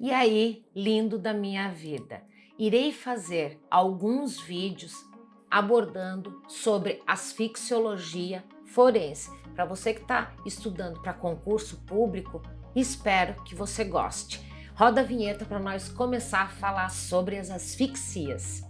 E aí, lindo da minha vida, irei fazer alguns vídeos abordando sobre asfixiologia forense. Para você que está estudando para concurso público, espero que você goste. Roda a vinheta para nós começar a falar sobre as asfixias.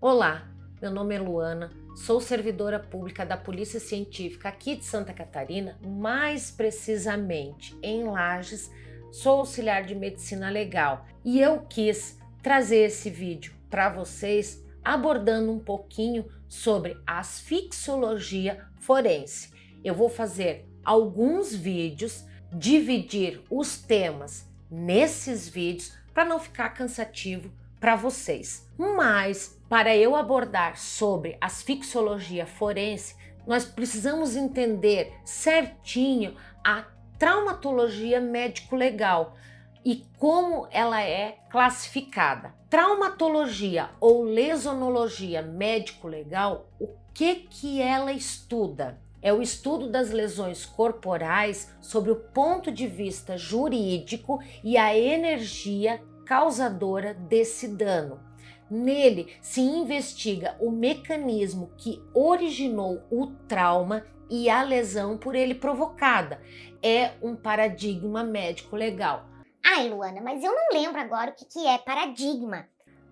Olá, meu nome é Luana, sou servidora pública da Polícia Científica aqui de Santa Catarina, mais precisamente em Lages, sou auxiliar de medicina legal e eu quis trazer esse vídeo para vocês abordando um pouquinho sobre asfixiologia forense. Eu vou fazer alguns vídeos, dividir os temas nesses vídeos para não ficar cansativo para vocês. Mas, para eu abordar sobre asfixiologia forense, nós precisamos entender certinho a traumatologia médico-legal e como ela é classificada. Traumatologia ou lesonologia médico-legal, o que que ela estuda? É o estudo das lesões corporais sobre o ponto de vista jurídico e a energia causadora desse dano. Nele se investiga o mecanismo que originou o trauma e a lesão por ele provocada. É um paradigma médico legal. Ai, Luana, mas eu não lembro agora o que, que é paradigma.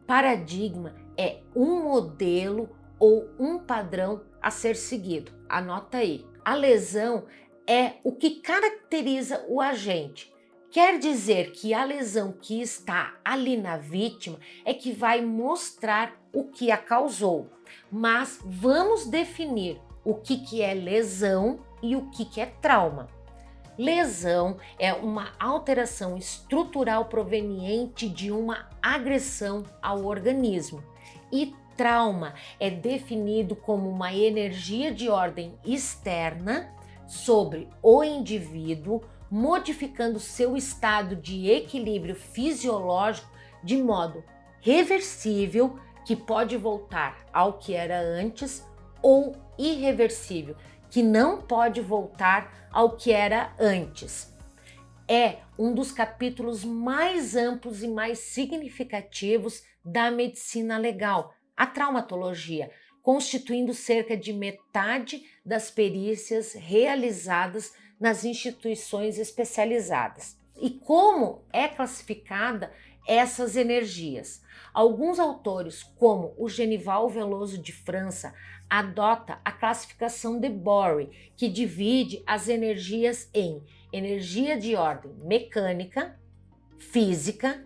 Paradigma é um modelo ou um padrão a ser seguido. Anota aí. A lesão é o que caracteriza o agente. Quer dizer que a lesão que está ali na vítima é que vai mostrar o que a causou. Mas vamos definir o que, que é lesão e o que, que é trauma. Lesão é uma alteração estrutural proveniente de uma agressão ao organismo. E trauma é definido como uma energia de ordem externa sobre o indivíduo modificando seu estado de equilíbrio fisiológico de modo reversível, que pode voltar ao que era antes, ou irreversível, que não pode voltar ao que era antes. É um dos capítulos mais amplos e mais significativos da medicina legal, a traumatologia, constituindo cerca de metade das perícias realizadas nas instituições especializadas. E como é classificada essas energias? Alguns autores, como o Genival Veloso de França, adota a classificação de Bory, que divide as energias em energia de ordem mecânica, física,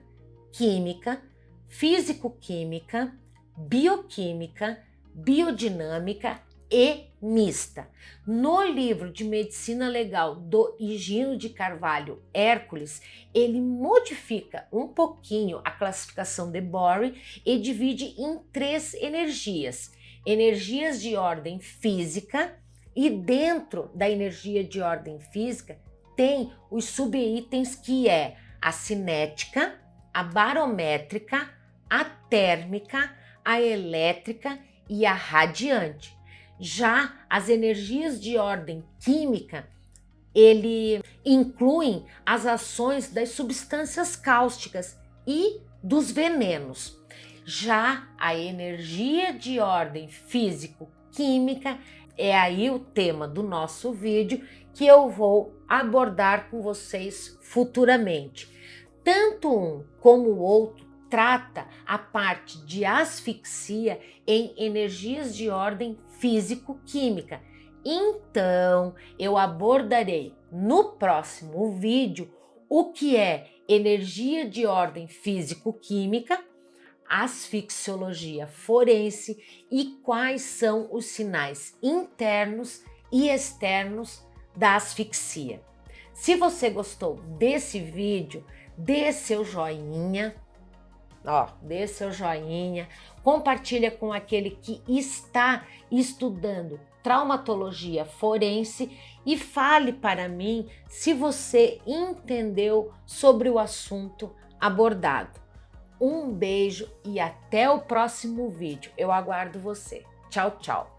química, físico-química, bioquímica, biodinâmica e mista. No livro de medicina legal do Higino de Carvalho Hércules, ele modifica um pouquinho a classificação de Bory e divide em três energias. Energias de ordem física e dentro da energia de ordem física tem os subitens que é a cinética, a barométrica, a térmica, a elétrica e a radiante. Já as energias de ordem química, ele incluem as ações das substâncias cáusticas e dos venenos. Já a energia de ordem físico-química é aí o tema do nosso vídeo que eu vou abordar com vocês futuramente. Tanto um como o outro trata a parte de asfixia em energias de ordem físico-química. Então, eu abordarei no próximo vídeo o que é energia de ordem físico-química, asfixiologia forense e quais são os sinais internos e externos da asfixia. Se você gostou desse vídeo, dê seu joinha, Ó, dê seu joinha, compartilha com aquele que está estudando traumatologia forense e fale para mim se você entendeu sobre o assunto abordado. Um beijo e até o próximo vídeo. Eu aguardo você. Tchau, tchau.